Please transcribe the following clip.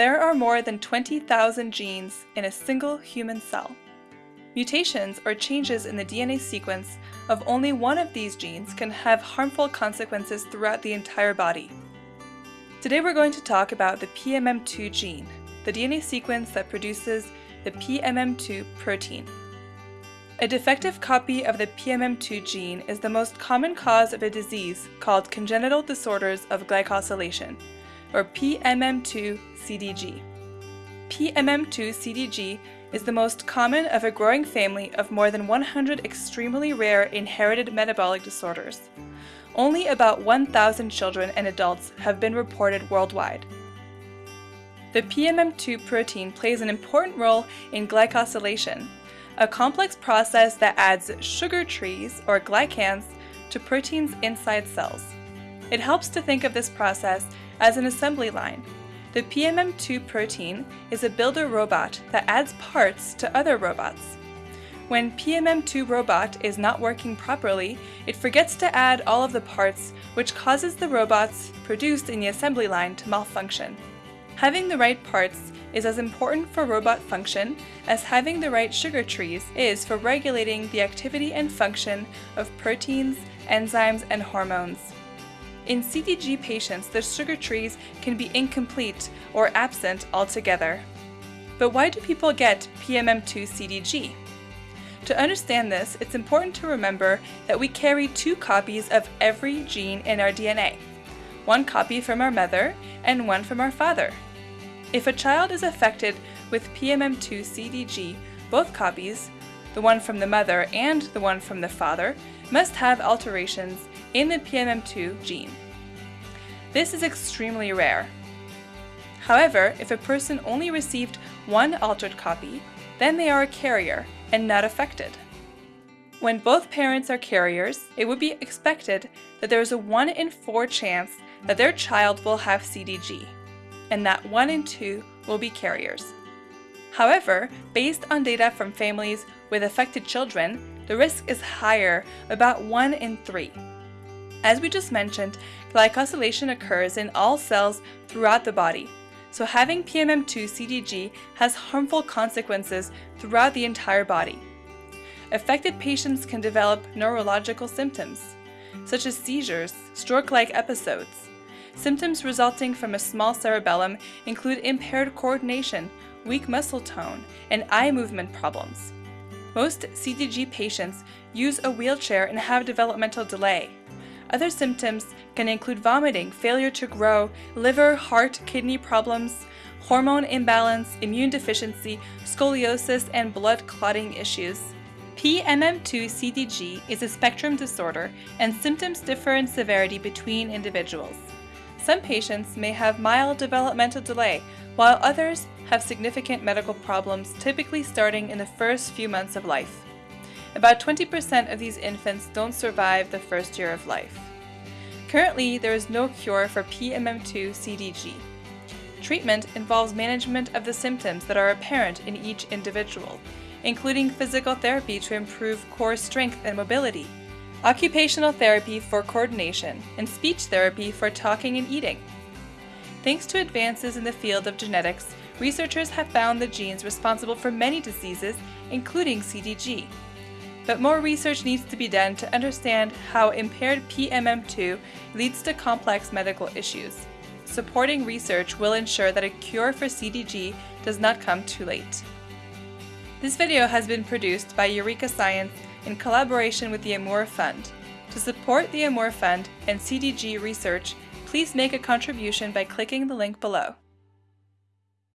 There are more than 20,000 genes in a single human cell. Mutations or changes in the DNA sequence of only one of these genes can have harmful consequences throughout the entire body. Today we're going to talk about the PMM2 gene, the DNA sequence that produces the PMM2 protein. A defective copy of the PMM2 gene is the most common cause of a disease called congenital disorders of glycosylation, or PMM2-CDG. PMM2-CDG is the most common of a growing family of more than 100 extremely rare inherited metabolic disorders. Only about 1,000 children and adults have been reported worldwide. The PMM2 protein plays an important role in glycosylation, a complex process that adds sugar trees, or glycans, to proteins inside cells. It helps to think of this process as an assembly line. The PMM2 protein is a builder robot that adds parts to other robots. When PMM2 robot is not working properly, it forgets to add all of the parts, which causes the robots produced in the assembly line to malfunction. Having the right parts is as important for robot function as having the right sugar trees is for regulating the activity and function of proteins, enzymes, and hormones. In CDG patients, the sugar trees can be incomplete or absent altogether. But why do people get PMM2-CDG? To understand this, it's important to remember that we carry two copies of every gene in our DNA, one copy from our mother and one from our father. If a child is affected with PMM2-CDG, both copies, the one from the mother and the one from the father, must have alterations in the PMM2 gene. This is extremely rare. However, if a person only received one altered copy, then they are a carrier and not affected. When both parents are carriers, it would be expected that there is a 1 in 4 chance that their child will have CDG and that 1 in 2 will be carriers. However, based on data from families with affected children, the risk is higher, about 1 in 3. As we just mentioned, glycosylation occurs in all cells throughout the body, so having PMM2-CDG has harmful consequences throughout the entire body. Affected patients can develop neurological symptoms, such as seizures, stroke-like episodes, Symptoms resulting from a small cerebellum include impaired coordination, weak muscle tone, and eye movement problems. Most CDG patients use a wheelchair and have developmental delay. Other symptoms can include vomiting, failure to grow, liver, heart, kidney problems, hormone imbalance, immune deficiency, scoliosis, and blood clotting issues. PMM2-CDG is a spectrum disorder and symptoms differ in severity between individuals. Some patients may have mild developmental delay, while others have significant medical problems typically starting in the first few months of life. About 20% of these infants don't survive the first year of life. Currently, there is no cure for PMM2-CDG. Treatment involves management of the symptoms that are apparent in each individual, including physical therapy to improve core strength and mobility, occupational therapy for coordination, and speech therapy for talking and eating. Thanks to advances in the field of genetics, researchers have found the genes responsible for many diseases, including CDG. But more research needs to be done to understand how impaired PMM2 leads to complex medical issues. Supporting research will ensure that a cure for CDG does not come too late. This video has been produced by Eureka Science in collaboration with the Amur Fund. To support the Amur Fund and CDG research, please make a contribution by clicking the link below.